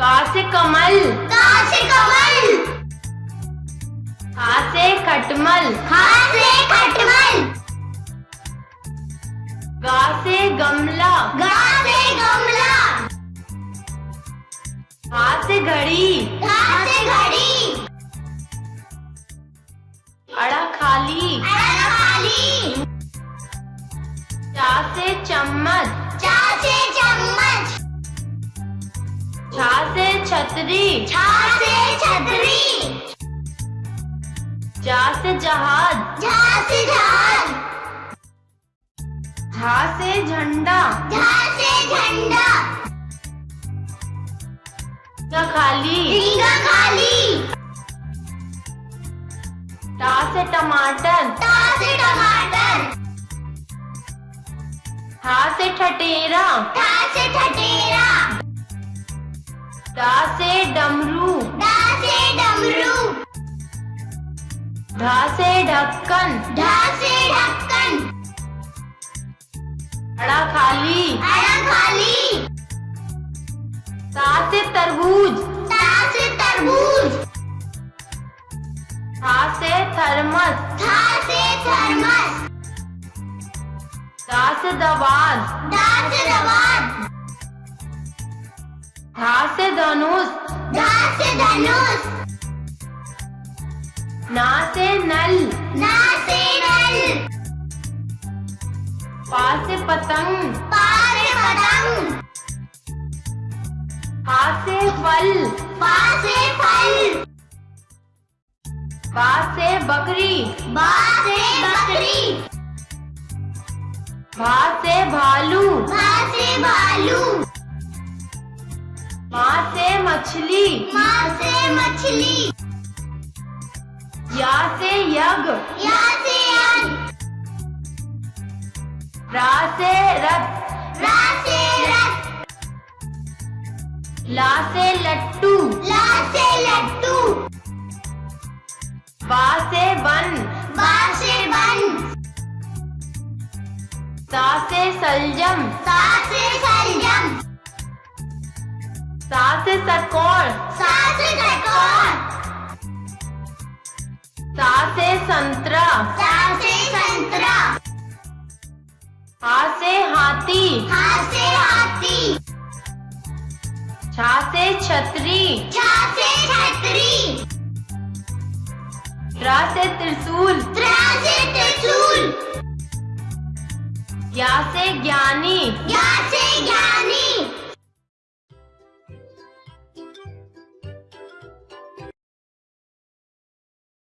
से कमल? का से कमल? खा से खटमल? खा से खटमल? गा से गमला? गा से गमला? घा से घड़ी? घा से घड़ी? अड़ा खाली। अड़ा खाली। चा से चम्मच? छा से छतरी। छा से छतरी। जा से जहाज़। से जहाज़। झा से झंडा। झा से झंडा। गा खाली। रिंगा खाली। टा से टमाटर। से टमाटर। ठा से ठटेरा। ठा से ठटेरा। डा से डमरू। डा से डमरू। ढा से ढक्कन। ढा से ढक्कन। अड़ा खाली। अड़ा खाली। ता से तरबूज। ता से तरबूज। था से थर्मस। था से थर्मस। दा से दवात दा से दवात धा से धनुष। धा से धनुष। ना से नल। ना से नल। पा से पतंग। पा से पतंग। हा से फल। पा से फल। बा से बकरी। बा से बकरी। भा से भालू। भा से भालू। माँ से मछली। माँ से मछली। या से यज्ञ। या से यज्ञ। रा से रथ। रा से रथ। ला से लट्टू। ला से लट्टू। बा से बन। बा से बन। सा से सलजम। सा सा से सा से सा से संतरा। सा से संतरा। से हाथी। से हाथी। छा से छतरी। छा से छतरी। त्रा से त्रिशूल। त्रा से त्रिशूल। से ज्ञानी। या